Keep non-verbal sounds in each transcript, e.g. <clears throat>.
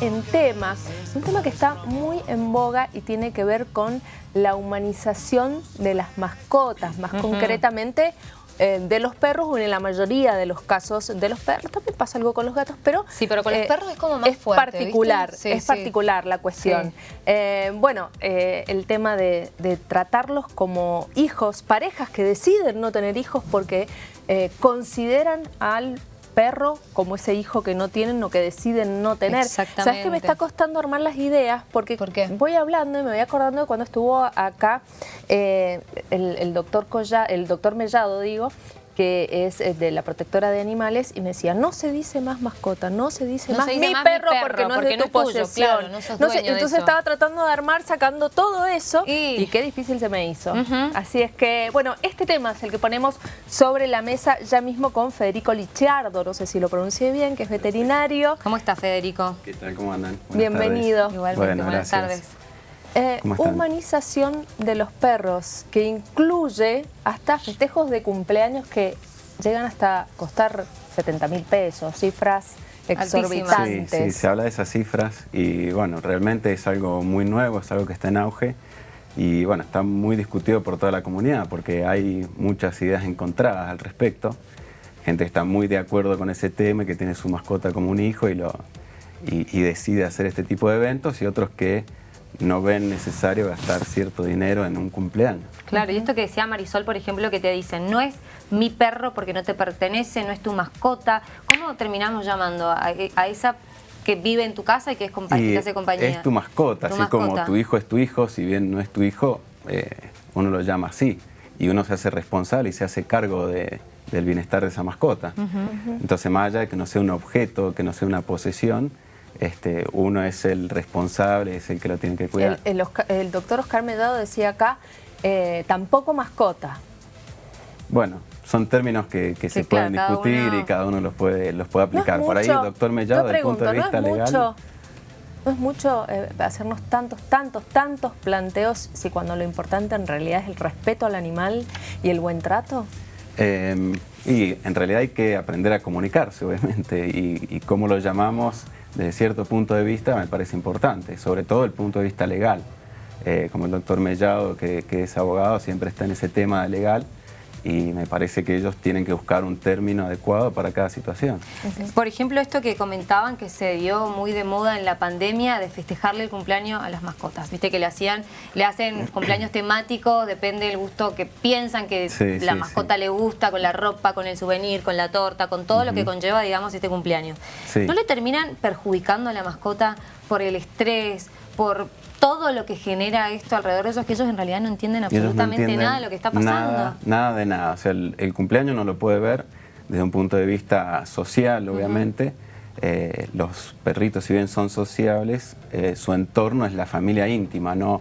en tema, un tema que está muy en boga y tiene que ver con la humanización de las mascotas, más concretamente eh, de los perros o en la mayoría de los casos de los perros. También pasa algo con los gatos, pero... Sí, pero con los eh, perros es como más es Particular, es particular la cuestión. Eh, bueno, el tema de, de, tratarlos como hijos, parejas que deciden no tener hijos porque consideran al perro como ese hijo que no tienen o que deciden no tener. Exactamente. ¿Sabes que me está costando armar las ideas? Porque voy hablando y me voy acordando de cuando estuvo acá eh, el, doctor el doctor Mellado, digo, que es eh, de la protectora de animales, y me decía, no se dice más mascota, no se dice, más, mi perro, porque no es de tu posesión. entonces estaba tratando de armar, sacando todo eso, y, qué difícil se me hizo. Así es que, bueno, este tema es el que ponemos sobre la mesa ya mismo con Federico Lichardo, no sé si lo pronuncié bien, que es veterinario. ¿Cómo está Federico? ¿Qué tal? ¿Cómo andan? Bienvenido. Igualmente, buenas tardes. Eh, humanización de los perros, que incluye hasta festejos de cumpleaños que llegan hasta costar 70 mil pesos, cifras exorbitantes. Sí, sí, se habla de esas cifras y bueno, realmente es algo muy nuevo, es algo que está en auge y bueno, está muy discutido por toda la comunidad porque hay muchas ideas encontradas al respecto. Gente que está muy de acuerdo con ese tema, que tiene su mascota como un hijo y, lo, y decide hacer este tipo de eventos y otros que no ven necesario gastar cierto dinero en un cumpleaños. Claro, y esto que decía Marisol, por ejemplo, que te dicen, no es mi perro porque no te pertenece, no es tu mascota. ¿Cómo terminamos llamando a, esa que vive en tu casa y que es que hace compañía? Es tu mascota, así como tu hijo es tu hijo, si bien no es tu hijo, eh, uno lo llama así. Y uno se hace responsable y se hace cargo del bienestar de esa mascota. Entonces, más allá de que no sea un objeto, que no sea una posesión, este, uno es el responsable, es el que lo tiene que cuidar. El, doctor Oscar Mellado decía acá, eh, tampoco mascota. Bueno, son términos que, se pueden discutir y cada uno los puede, los puede aplicar. Por ahí el doctor Mellado, desde el punto de vista legal... no es mucho eh, hacernos tantos, tantos, tantos planteos si cuando lo importante en realidad es el respeto al animal y el buen trato. Em, y en realidad hay que aprender a comunicarse, obviamente, y, y cómo lo llamamos desde cierto punto de vista me parece importante, sobre todo el punto de vista legal. Eh, como el doctor Mellado, que, que, es abogado, siempre está en ese tema legal y me parece que ellos tienen que buscar un término adecuado para cada situación. Por ejemplo, esto que comentaban que se dio muy de moda en la pandemia de festejarle el cumpleaños a las mascotas. Viste que le hacían, le hacen cumpleaños temáticos, depende del gusto que piensan que la mascota le gusta, con la ropa, con el souvenir, con la torta, con todo lo que conlleva, digamos, este cumpleaños. ¿No le terminan perjudicando a la mascota por el estrés, por todo lo que genera esto alrededor de eso, que ellos en realidad no entienden absolutamente nada de lo que está pasando. Nada, de nada. O sea, el, cumpleaños no lo puede ver desde un punto de vista social, obviamente. Eh, los perritos, si bien son sociables, eh, su entorno es la familia íntima, no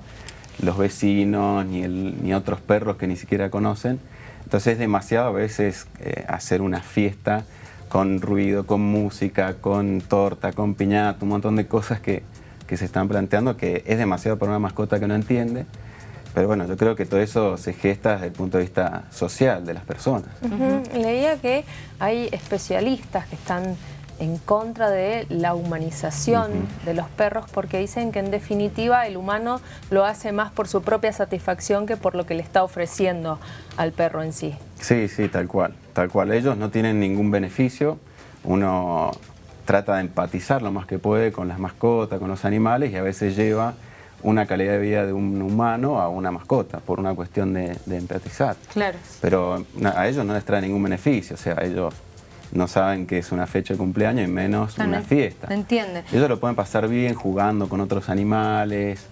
los vecinos ni, ni otros perros que ni siquiera conocen. Entonces es demasiado a veces eh, hacer una fiesta con ruido, con música, con torta, con piñata, un montón de cosas que que se están planteando, que es demasiado para una mascota que no entiende, pero bueno, yo creo que todo eso se gesta desde el punto de vista social de las personas. Leía que hay especialistas que están en contra de la humanización de los perros porque dicen que en definitiva el humano lo hace más por su propia satisfacción que por lo que le está ofreciendo al perro en sí. Sí, sí, tal cual, tal cual. Ellos no tienen ningún beneficio, uno trata de empatizar lo más que puede con las mascotas, con los animales y a veces lleva una calidad de vida de un humano a una mascota por una cuestión de, empatizar. Claro. Pero a ellos no les trae ningún beneficio, o sea, ellos no saben que es una fecha de cumpleaños y menos una fiesta. Entiende. Ellos lo pueden pasar bien jugando con otros animales,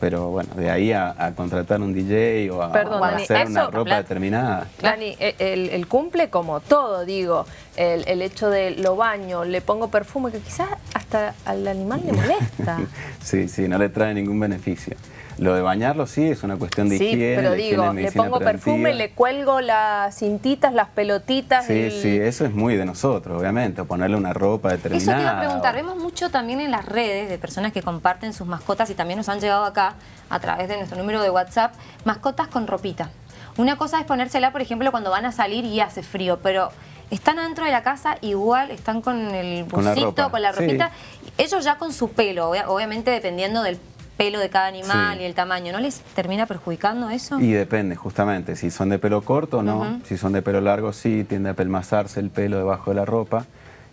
pero bueno, de ahí a, contratar un DJ o a, hacer una ropa determinada. Dani, e, el, cumple como todo, digo, el, hecho de lo baño, le pongo perfume, que quizás hasta al animal le molesta. <laughs> sí, sí, no le trae ningún beneficio. Lo de bañarlo sí es una cuestión de sí, higiene. pero digo, le pongo perfume, le cuelgo las cintitas, las pelotitas. Sí, sí, eso es muy de nosotros, obviamente, ponerle una ropa determinada. Eso te iba a preguntar, vemos mucho también en las redes de personas que comparten sus mascotas y también nos han llegado acá a través de nuestro número de WhatsApp, mascotas con ropita. Una cosa es ponérsela, por ejemplo, cuando van a salir y hace frío, pero están adentro de la casa, igual están con el busito, con la, ropita, ellos ya con su pelo, obviamente dependiendo del pelo de cada animal y el tamaño, ¿no les termina perjudicando eso? Y depende, justamente, si son de pelo corto no, si son de pelo largo sí, tiende a pelmazarse el pelo debajo de la ropa,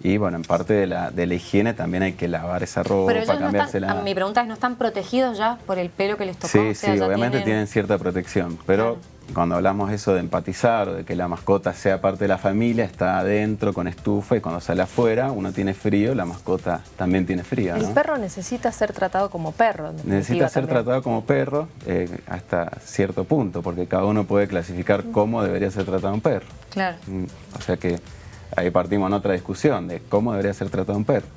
y bueno, en parte de la, de la higiene también hay que lavar esa ropa, Pero cambiársela. mi pregunta es, ¿no están protegidos ya por el pelo que les tocó? Sí, sí, obviamente tienen... cierta protección, pero cuando hablamos eso de empatizar de que la mascota sea parte de la familia, está adentro con estufa y cuando sale afuera uno tiene frío, la mascota también tiene frío. El perro necesita ser tratado como perro. Necesita ser tratado como perro eh, hasta cierto punto, porque cada uno puede clasificar cómo debería ser tratado un perro. Claro. Mm, o sea que ahí partimos en otra discusión de cómo debería ser tratado un perro.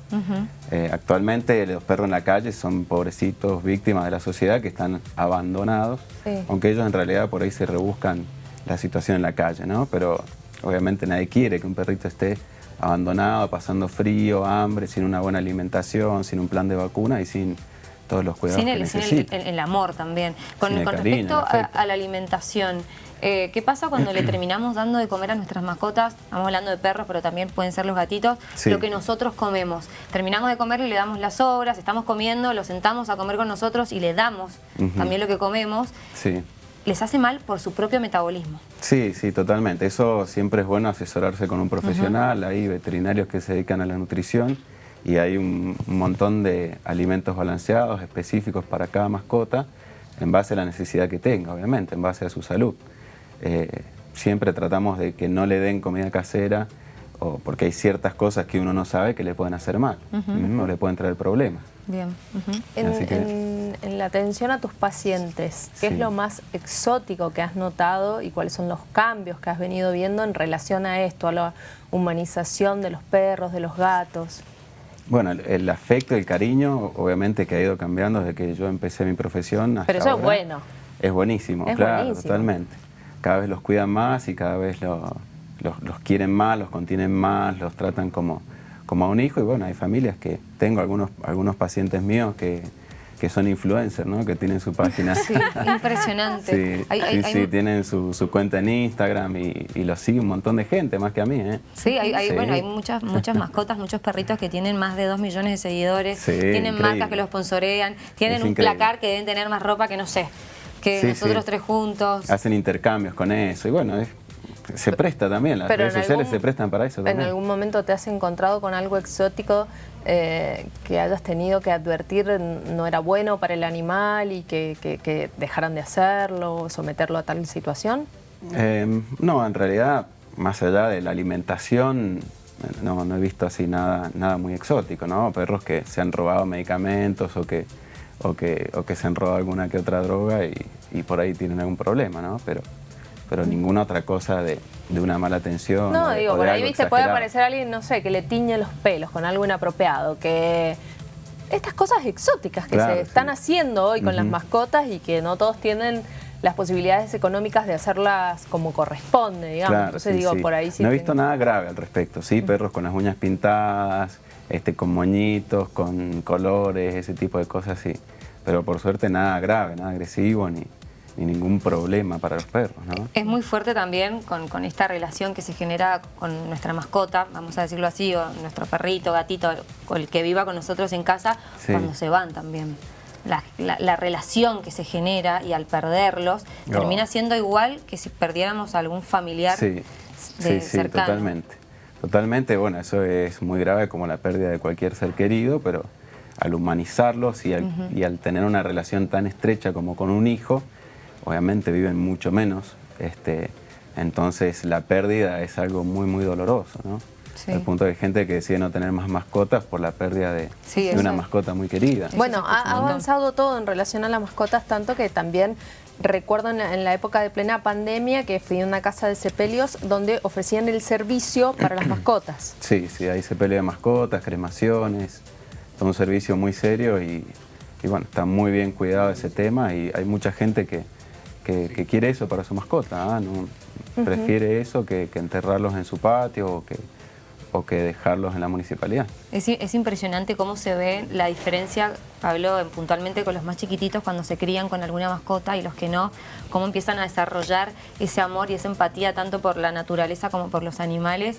Eh, actualmente los perros en la calle son pobrecitos, víctimas de la sociedad que están abandonados, aunque ellos en realidad por ahí se rebuscan la situación en la calle, ¿no? Pero obviamente nadie quiere que un perrito esté abandonado, pasando frío, hambre, sin una buena alimentación, sin un plan de vacuna y sin todos los cuidados sin el, Sin el, amor también. Con, respecto a, la alimentación, eh, ¿qué pasa cuando le <clears throat> terminamos dando de comer a nuestras mascotas? Estamos hablando de perros, pero también pueden ser los gatitos, lo que nosotros comemos. Terminamos de comer y le damos las sobras, estamos comiendo, lo sentamos a comer con nosotros y le damos también lo que comemos. Sí les hace mal por su propio metabolismo. Sí, sí, totalmente. Eso siempre es bueno asesorarse con un profesional, hay veterinarios que se dedican a la nutrición y hay un, montón de alimentos balanceados específicos para cada mascota en base a la necesidad que tenga, obviamente, en base a su salud. Eh, siempre tratamos de que no le den comida casera o porque hay ciertas cosas que uno no sabe que le pueden hacer mal o le pueden traer problemas. Bien. en, la atención a tus pacientes, ¿qué es lo más exótico que has notado y cuáles son los cambios que has venido viendo en relación a esto, a la humanización de los perros, de los gatos? Bueno, el, afecto, el cariño, obviamente que ha ido cambiando desde que yo empecé mi profesión hasta Pero eso es bueno. Es buenísimo, claro, totalmente. Cada vez los cuidan más y cada vez los, los, quieren más, los contienen más, los tratan como, como a un hijo. Y bueno, hay familias que tengo algunos, algunos pacientes míos que que son influencers, ¿no? Que tienen su página. Sí, impresionante. <laughs> Sí, sí, tienen su, cuenta en Instagram y, y los sigue un montón de gente, más que a mí, ¿eh? Sí, hay, bueno, hay muchas, muchas mascotas, muchos perritos que tienen más de dos millones de seguidores, tienen marcas que los sponsorean, tienen un placar que deben tener más ropa que no sé, que nosotros tres juntos. Hacen intercambios con eso y bueno, se presta también, las redes sociales se prestan para eso también. ¿En algún momento te has encontrado con algo exótico eh, que hayas tenido que advertir no era bueno para el animal y que, dejaran de hacerlo, someterlo a tal situación? Eh, no, en realidad, más allá de la alimentación, no, no he visto así nada, nada muy exótico, ¿no? Perros que se han robado medicamentos o que, o que, o que se han robado alguna que otra droga y, y por ahí tienen algún problema, ¿no? Pero pero ninguna otra cosa de, una mala atención. No, digo, por ahí se puede aparecer alguien, no sé, que le tiñe los pelos con algo inapropiado, que estas cosas exóticas que se están haciendo hoy con las mascotas y que no todos tienen las posibilidades económicas de hacerlas como corresponde, digamos. Entonces digo, por ahí sí. No he visto nada grave al respecto, sí, perros con las uñas pintadas, este, con moñitos, con colores, ese tipo de cosas, sí. Pero por suerte nada grave, nada agresivo, ni, ni ningún problema para los perros. ¿no? Es muy fuerte también con, esta relación que se genera con nuestra mascota, vamos a decirlo así, o nuestro perrito, gatito, o el que viva con nosotros en casa, cuando se van también. La, relación que se genera y al perderlos termina siendo igual que si perdiéramos a algún familiar sí, sí, sí, totalmente. Totalmente, bueno, eso es muy grave como la pérdida de cualquier ser querido, pero al humanizarlos y y al tener una relación tan estrecha como con un hijo, obviamente viven mucho menos, este, entonces la pérdida es algo muy, muy doloroso, ¿no? El punto de gente que decide no tener más mascotas por la pérdida de, una mascota muy querida. Bueno, ha avanzado todo en relación a las mascotas, tanto que también recuerdo en la, época de plena pandemia que fui a una casa de sepelios donde ofrecían el servicio para las <clears throat> mascotas. Sí, sí, hay sepelio de mascotas, cremaciones, es un servicio muy serio y, y bueno, está muy bien cuidado ese tema y hay mucha gente que, que, quiere eso para su mascota, ¿ah? ¿no? prefiere eso que, enterrarlos en su patio o que, o que dejarlos en la municipalidad. Es, es, impresionante cómo se ve la diferencia, hablo puntualmente con los más chiquititos cuando se crían con alguna mascota y los que no, cómo empiezan a desarrollar ese amor y esa empatía tanto por la naturaleza como por los animales.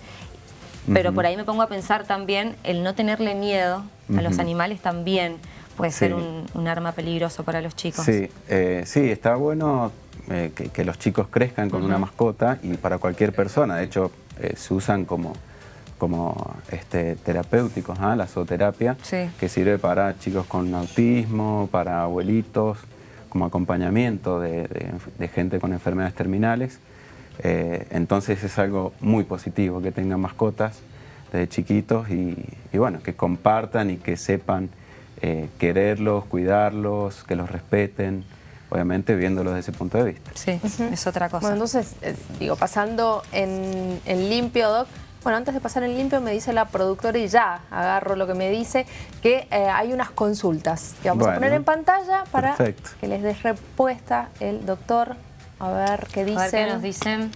Pero por ahí me pongo a pensar también el no tenerle miedo a los animales también puede ser un, arma peligroso para los chicos. Sí, eh, sí está bueno eh, que, los chicos crezcan con una mascota y para cualquier persona. De hecho, eh, se usan como como este, terapéuticos, ¿ah? la zooterapia, que sirve para chicos con autismo, para abuelitos, como acompañamiento de, gente con enfermedades terminales. Eh, entonces es algo muy positivo que tengan mascotas desde chiquitos y, bueno, que compartan y que sepan eh, quererlos, cuidarlos, que los respeten, obviamente viéndolos desde ese punto de vista. Sí, es otra cosa. Bueno, entonces, eh, digo, pasando en, en limpio, Doc, bueno, antes de pasar en limpio me dice la productora y ya agarro lo que me dice, que eh, hay unas consultas que vamos a poner en pantalla para que les dé respuesta el doctor. A ver qué dicen. A ver qué nos dicen.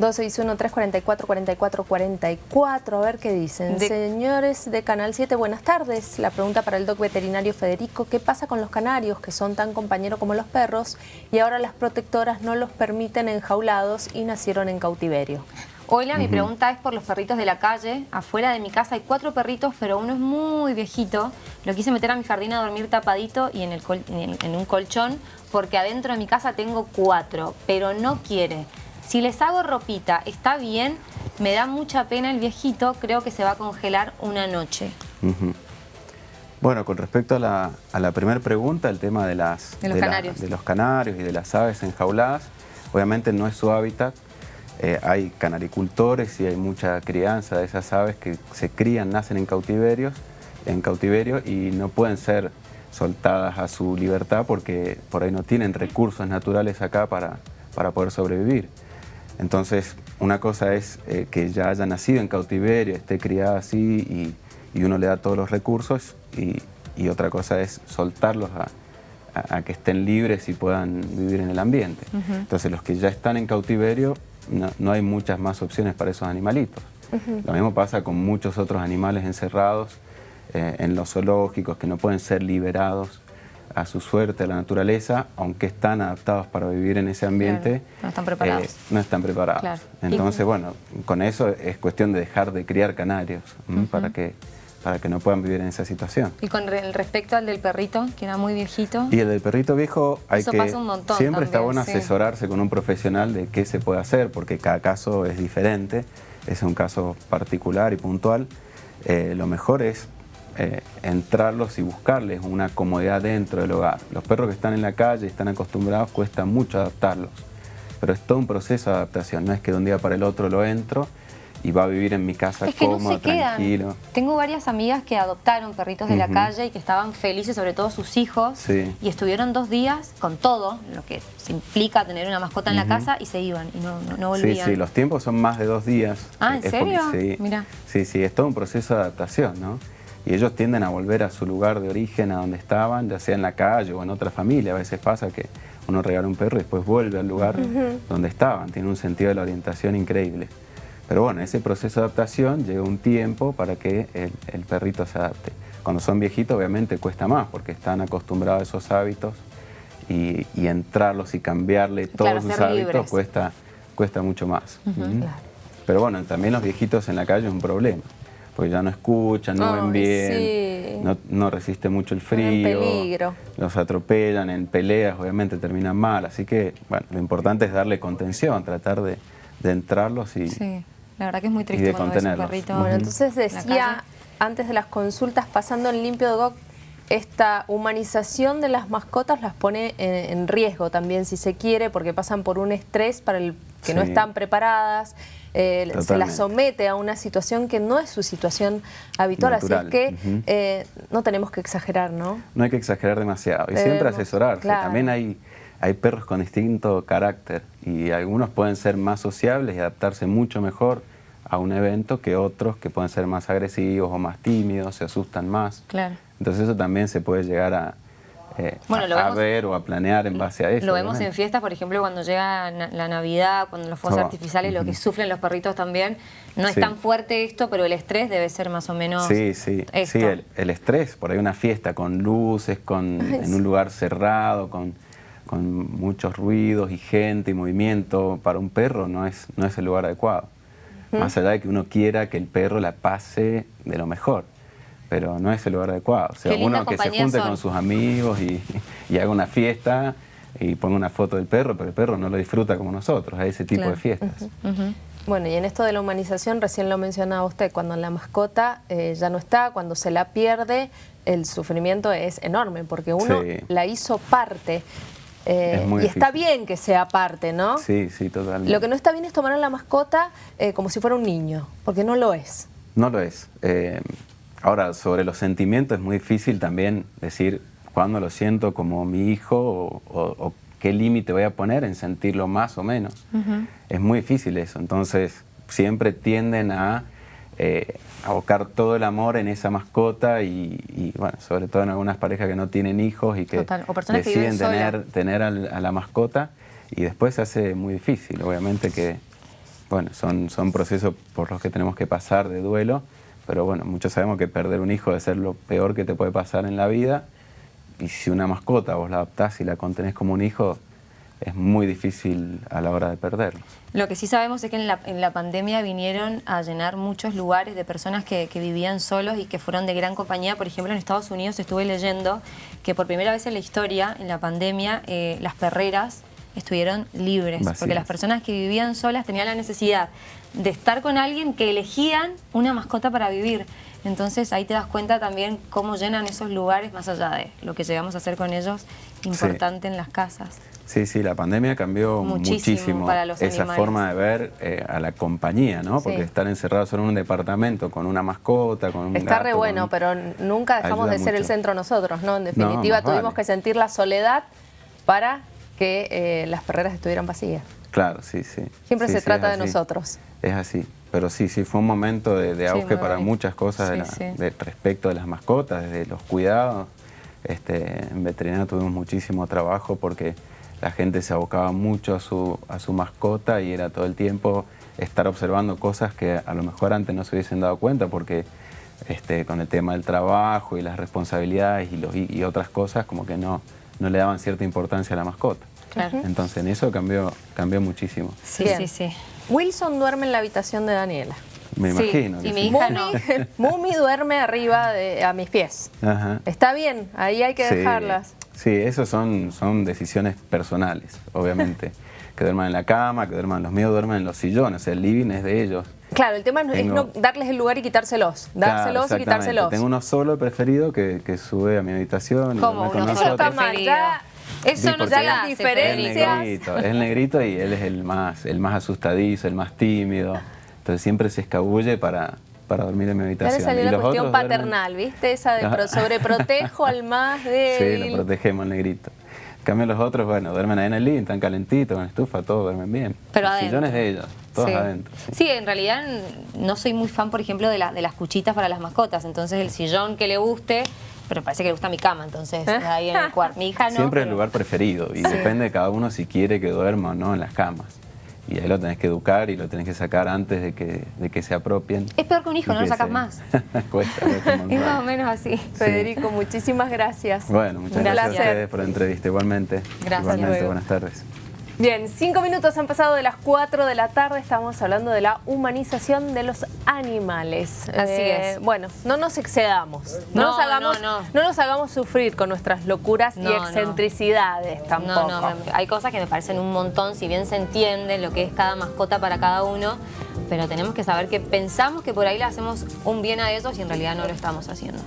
261-344-4444, a ver qué dicen. Señores de Canal 7, buenas tardes. La pregunta para el doc veterinario Federico, ¿qué pasa con los canarios que son tan compañeros como los perros y ahora las protectoras no los permiten enjaulados y nacieron en cautiverio? Hola, mi pregunta es por los perritos de la calle. Afuera de mi casa hay cuatro perritos, pero uno es muy viejito. Lo quise meter a mi jardín a dormir tapadito y en, el en, un colchón, porque adentro de mi casa tengo cuatro, pero no quiere. Si les hago ropita, ¿está bien? Me da mucha pena el viejito, creo que se va a congelar una noche. Bueno, con respecto a la, primera pregunta, el tema de, las, de, los canarios. de los canarios y de las aves enjauladas, obviamente no es su hábitat, eh, hay canaricultores y hay mucha crianza de esas aves que se crían, nacen en cautiverios, en cautiverio y no pueden ser soltadas a su libertad porque por ahí no tienen recursos naturales acá para, para poder sobrevivir. Entonces, una cosa es eh, que ya haya nacido en cautiverio, esté criada así y, uno le da todos los recursos y, otra cosa es soltarlos a, que estén libres y puedan vivir en el ambiente. Entonces, los que ya están en cautiverio no, hay muchas más opciones para esos animalitos. Lo mismo pasa con muchos otros animales encerrados eh, en los zoológicos que no pueden ser liberados a su suerte, a la naturaleza, aunque están adaptados para vivir en ese ambiente. No están preparados. Eh, no están preparados. Entonces, bueno, con eso es cuestión de dejar de criar canarios para que para que no puedan vivir en esa situación. Y con respecto al del perrito, que era muy viejito. Y el del perrito viejo hay que... Pasa un montón siempre está bueno asesorarse con un profesional de qué se puede hacer, porque cada caso es diferente, es un caso particular y puntual. Eh, lo mejor es eh, entrarlos y buscarles una comodidad dentro del hogar. Los perros que están en la calle y están acostumbrados, cuesta mucho adaptarlos. Pero es todo un proceso de adaptación, no es que de un día para el otro lo entro y va a vivir en mi casa es que cómodo, no tranquilo. Tengo varias amigas que adoptaron perritos de la calle y que estaban felices, sobre todo sus hijos, y estuvieron dos días con todo, lo que se implica tener una mascota en la casa, y se iban y no, no, volvían. Sí, sí, los tiempos son más de dos días. Ah, ¿en serio? sí, Mira. sí, sí, es todo un proceso de adaptación, ¿no? Y ellos tienden a volver a su lugar de origen, a donde estaban, ya sea en la calle o en otra familia. A veces pasa que uno regala un perro y después vuelve al lugar donde estaban. Tiene un sentido de la orientación increíble. Pero bueno, ese proceso de adaptación lleva un tiempo para que el, perrito se adapte. Cuando son viejitos obviamente cuesta más porque están acostumbrados a esos hábitos y, entrarlos y cambiarle todos sus hábitos cuesta, cuesta mucho más. Pero bueno, también los viejitos en la calle es un problema porque ya no escuchan, no ven bien, no, resiste mucho el frío, los atropellan en peleas, obviamente terminan mal, así que bueno, lo importante es darle contención, tratar de, entrarlos y, la verdad que es muy triste cuando ves un perrito. Bueno, entonces decía, antes de las consultas, pasando en limpio de esta humanización de las mascotas las pone en, riesgo también, si se quiere, porque pasan por un estrés para el que no están preparadas, eh, se las somete a una situación que no es su situación habitual, así es que eh, no tenemos que exagerar, ¿no? No hay que exagerar demasiado y siempre asesorarse. También hay hay perros con distinto carácter y algunos pueden ser más sociables y adaptarse mucho mejor a un evento que otros que pueden ser más agresivos o más tímidos, se asustan más. Claro. Entonces eso también se puede llegar a, eh, a, ver o a planear en base a eso. Lo vemos en fiestas, por ejemplo, cuando llega la Navidad, cuando los fuegos artificiales, lo que sufren los perritos también. No es tan fuerte esto, pero el estrés debe ser más o menos Sí, sí, sí el, estrés, por ahí una fiesta con luces, con, <laughs> en un lugar cerrado, con, con muchos ruidos y gente y movimiento, para un perro no es, no es el lugar adecuado. Más allá de que uno quiera que el perro la pase de lo mejor pero no es el lugar adecuado. O sea, uno que se junte con sus amigos y, haga una fiesta y ponga una foto del perro, pero el perro no lo disfruta como nosotros, a ese tipo de fiestas. Bueno, y en esto de la humanización, recién lo mencionaba usted, cuando la mascota eh, ya no está, cuando se la pierde, el sufrimiento es enorme, porque uno la hizo parte. Eh, y está bien que sea parte, ¿no? Sí, sí, totalmente. Lo que no está bien es tomar a la mascota eh, como si fuera un niño, porque no lo es. No lo es. Ahora, sobre los sentimientos es muy difícil también decir cuándo lo siento como mi hijo o, qué límite voy a poner en sentirlo más o menos. Es muy difícil eso, entonces siempre tienden a eh, abocar todo el amor en esa mascota y, bueno, sobre todo en algunas parejas que no tienen hijos y que deciden tener, tener a la mascota y después se hace muy difícil, obviamente que bueno, son, son procesos por los que tenemos que pasar de duelo pero bueno, muchos sabemos que perder un hijo debe ser lo peor que te puede pasar en la vida. Y si una mascota vos la adoptás y la contenés como un hijo, es muy difícil a la hora de perderlos. Lo que sí sabemos es que en la, pandemia vinieron a llenar muchos lugares de personas que, vivían solos y que fueron de gran compañía. Por ejemplo, en Estados Unidos estuve leyendo que por primera vez en la historia, en la pandemia, eh, las perreras estuvieron libres, porque las personas que vivían solas tenían la necesidad de estar con alguien que elegían una mascota para vivir. Entonces ahí te das cuenta también cómo llenan esos lugares, más allá de lo que llegamos a hacer con ellos, importante en las casas. Sí, sí, la pandemia cambió muchísimo, para esa forma de ver eh, a la compañía, ¿no? Porque estar encerrados solo en un departamento con una mascota, con un Está re bueno, pero nunca dejamos de ser el centro nosotros, ¿no? En definitiva tuvimos que sentir la soledad para que eh, las perreras estuvieran vacías. Claro, sí, sí. Siempre se trata de nosotros. Es así. Pero sí, sí, fue un momento de, auge para muchas cosas de respecto de las mascotas, desde los cuidados. Este, en veterinario tuvimos muchísimo trabajo porque la gente se abocaba mucho a su, a su mascota y era todo el tiempo estar observando cosas que a lo mejor antes no se hubiesen dado cuenta porque este, con el tema del trabajo y las responsabilidades y, los, y otras cosas como que no, no le daban cierta importancia a la mascota. Entonces en eso cambió, cambió muchísimo. Sí, sí, sí. Wilson duerme en la habitación de Daniela. Me imagino. Y mi hija no. <laughs> Mumi duerme arriba de, a mis pies. Está bien, ahí hay que dejarlas. Sí, eso son, son decisiones personales, obviamente. <laughs> que duerman en la cama, que duerman los míos, duerman en los sillones. El living es de ellos. Claro, el tema es no darles el lugar y quitárselos. Dárselos y quitárselos. Tengo uno solo preferido que, que sube a mi habitación. ¿Cómo? Uno solo preferido. Eso nos da las diferencias. Es el negrito, y él es el más, el más asustadizo, el más tímido. Entonces siempre se escabulle para, para dormir en mi habitación. salió la cuestión paternal, ¿viste? Esa de sobreprotejo al más débil. <laughs> Sí, lo protegemos al negrito. En cambio los otros, bueno, duermen ahí en el living, están calentitos, con estufa, todos duermen bien. Pero Los sillones de ellos, todos adentro. Sí. en realidad no soy muy fan, por ejemplo, de, la, de las cuchitas para las mascotas. Entonces el sillón que le guste pero parece que le gusta mi cama, entonces ahí en el cuarto. Mi hija no. Siempre es el lugar preferido y depende de cada uno si quiere que duerma o no en las camas. Y ahí lo tenés que educar y lo tenés que sacar antes de que, de que se apropien. Es peor que un hijo, no lo sacas más. <laughs> cuesta, Es más o menos así. Federico, muchísimas gracias. Bueno, muchas gracias a ustedes por la entrevista. Igualmente. Gracias. Igualmente, buenas tardes. Bien, cinco minutos han pasado de las cuatro de la tarde, estamos hablando de la humanización de los animales. Así eh, es. Bueno, no nos excedamos, no, nos hagamos, no, nos hagamos sufrir con nuestras locuras y excentricidades tampoco. No, no, hay cosas que me parecen un montón, si bien se entiende lo que es cada mascota para cada uno, pero tenemos que saber que pensamos que por ahí le hacemos un bien a ellos y en realidad no lo estamos haciendo.